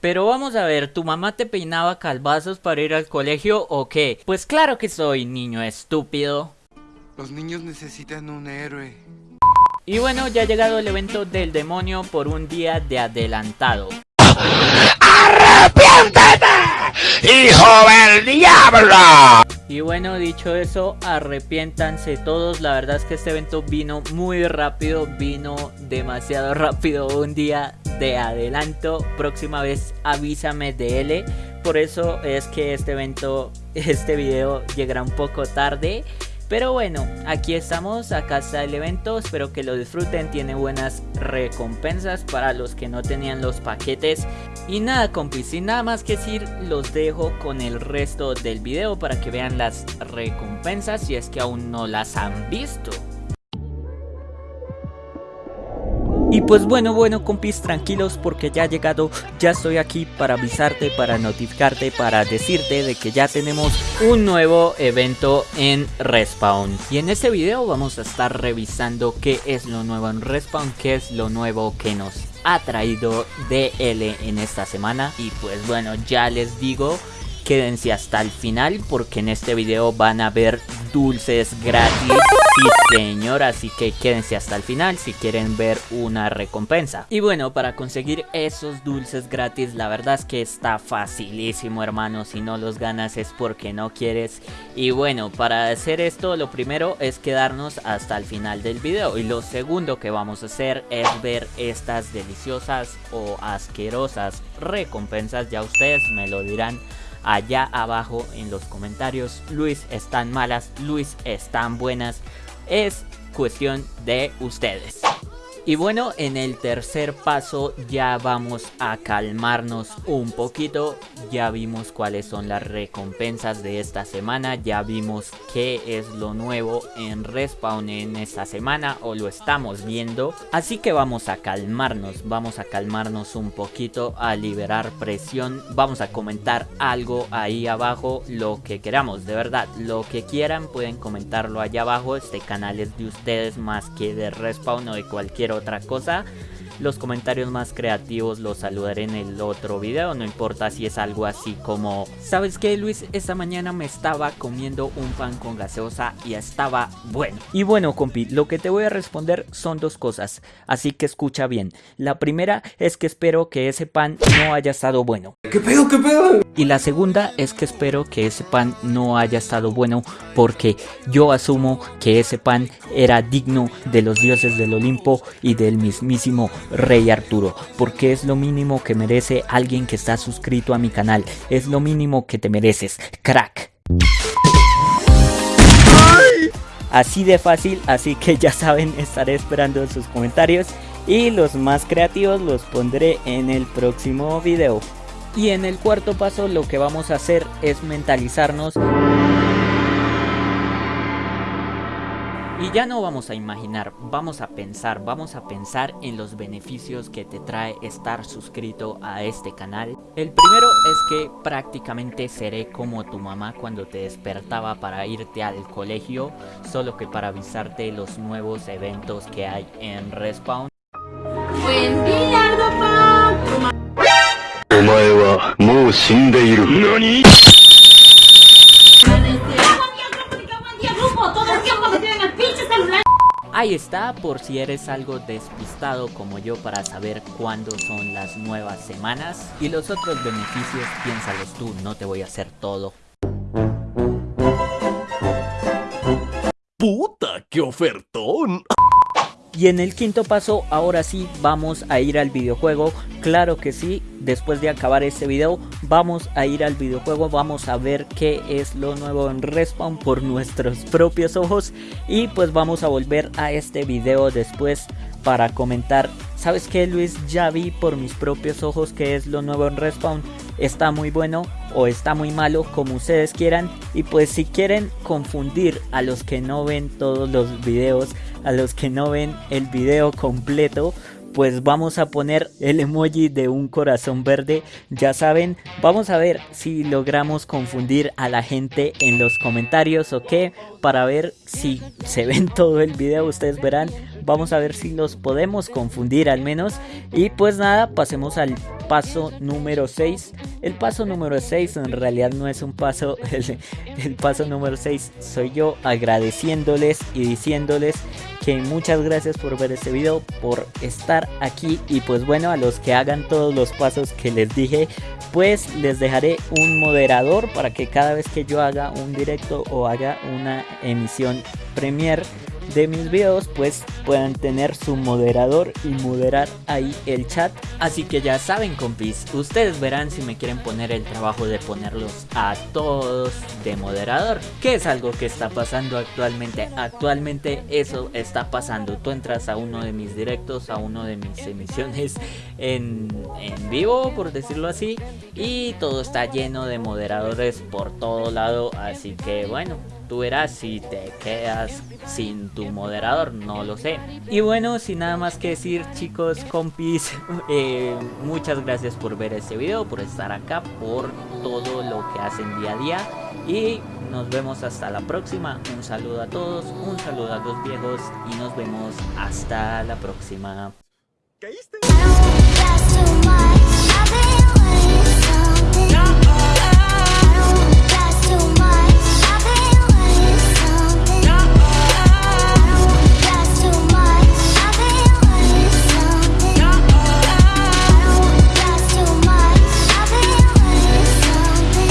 Pero vamos a ver, ¿tu mamá te peinaba calvazos para ir al colegio o qué? Pues claro que soy, niño estúpido. Los niños necesitan un héroe. Y bueno, ya ha llegado el evento del demonio por un día de adelantado. Y bueno, dicho eso, arrepiéntanse todos. La verdad es que este evento vino muy rápido, vino demasiado rápido. Un día de adelanto. Próxima vez avísame de L. Por eso es que este evento, este video llegará un poco tarde. Pero bueno, aquí estamos, acá está el evento, espero que lo disfruten, tiene buenas recompensas para los que no tenían los paquetes. Y nada compis, sin nada más que decir, los dejo con el resto del video para que vean las recompensas si es que aún no las han visto. Y pues bueno, bueno compis, tranquilos porque ya ha llegado, ya estoy aquí para avisarte, para notificarte, para decirte de que ya tenemos un nuevo evento en Respawn. Y en este video vamos a estar revisando qué es lo nuevo en Respawn, qué es lo nuevo que nos ha traído DL en esta semana. Y pues bueno, ya les digo quédense hasta el final porque en este video van a ver dulces gratis. Sí señor, así que quédense hasta el final si quieren ver una recompensa. Y bueno, para conseguir esos dulces gratis, la verdad es que está facilísimo hermano. Si no los ganas es porque no quieres. Y bueno, para hacer esto lo primero es quedarnos hasta el final del video. Y lo segundo que vamos a hacer es ver estas deliciosas o asquerosas recompensas. Ya ustedes me lo dirán allá abajo en los comentarios. Luis, están malas, Luis, están buenas. Es cuestión de ustedes. Y bueno, en el tercer paso ya vamos a calmarnos un poquito. Ya vimos cuáles son las recompensas de esta semana. Ya vimos qué es lo nuevo en Respawn en esta semana o lo estamos viendo. Así que vamos a calmarnos, vamos a calmarnos un poquito, a liberar presión. Vamos a comentar algo ahí abajo, lo que queramos, de verdad. Lo que quieran pueden comentarlo allá abajo. Este canal es de ustedes más que de Respawn o de cualquier otra cosa. Los comentarios más creativos los saludaré en el otro video, no importa si es algo así como ¿Sabes qué Luis? Esta mañana me estaba comiendo un pan con gaseosa y estaba bueno. Y bueno compi, lo que te voy a responder son dos cosas, así que escucha bien. La primera es que espero que ese pan no haya estado bueno. ¿Qué pedo, qué pedo? Y la segunda es que espero que ese pan no haya estado bueno porque yo asumo que ese pan era digno de los dioses del Olimpo y del mismísimo Rey Arturo, porque es lo mínimo que merece alguien que está suscrito a mi canal, es lo mínimo que te mereces, crack. Así de fácil, así que ya saben, estaré esperando sus comentarios y los más creativos los pondré en el próximo video. Y en el cuarto paso lo que vamos a hacer es mentalizarnos Y ya no vamos a imaginar, vamos a pensar, vamos a pensar en los beneficios que te trae estar suscrito a este canal. El primero es que prácticamente seré como tu mamá cuando te despertaba para irte al colegio, solo que para avisarte los nuevos eventos que hay en Respawn. Buen día, Ahí está, por si eres algo despistado como yo para saber cuándo son las nuevas semanas. Y los otros beneficios, piénsalos tú, no te voy a hacer todo. ¡Puta, qué ofertón! Y en el quinto paso, ahora sí, vamos a ir al videojuego. Claro que sí, después de acabar este video, vamos a ir al videojuego. Vamos a ver qué es lo nuevo en Respawn por nuestros propios ojos. Y pues vamos a volver a este video después para comentar. ¿Sabes qué, Luis? Ya vi por mis propios ojos qué es lo nuevo en Respawn. Está muy bueno o está muy malo, como ustedes quieran. Y pues si quieren confundir a los que no ven todos los videos, a los que no ven el video completo, pues vamos a poner el emoji de un corazón verde. Ya saben, vamos a ver si logramos confundir a la gente en los comentarios o qué, para ver si se ven todo el video, ustedes verán. Vamos a ver si los podemos confundir al menos. Y pues nada, pasemos al paso número 6. El paso número 6 en realidad no es un paso, el, el, paso número 6 soy yo agradeciéndoles y diciéndoles que muchas gracias por ver este video, por estar aquí y pues bueno a los que hagan todos los pasos que les dije pues les dejaré un moderador para que cada vez que yo haga un directo o haga una emisión premier de mis videos pues puedan tener su moderador y moderar ahí el chat. Así que ya saben compis ustedes verán si me quieren poner el trabajo de ponerlos a todos de moderador que es algo que está pasando actualmente. Actualmente eso está pasando. Tú entras a uno de mis directos a uno de mis emisiones en, en vivo por decirlo así y todo está lleno de moderadores por todo lado. Así que bueno Tú verás si te quedas sin tu moderador, no lo sé. Y bueno, sin nada más que decir chicos, compis, eh, muchas gracias por ver este video, por estar acá, por todo lo que hacen día a día. Y nos vemos hasta la próxima. Un saludo a todos, un saludo a los viejos y nos vemos hasta la próxima.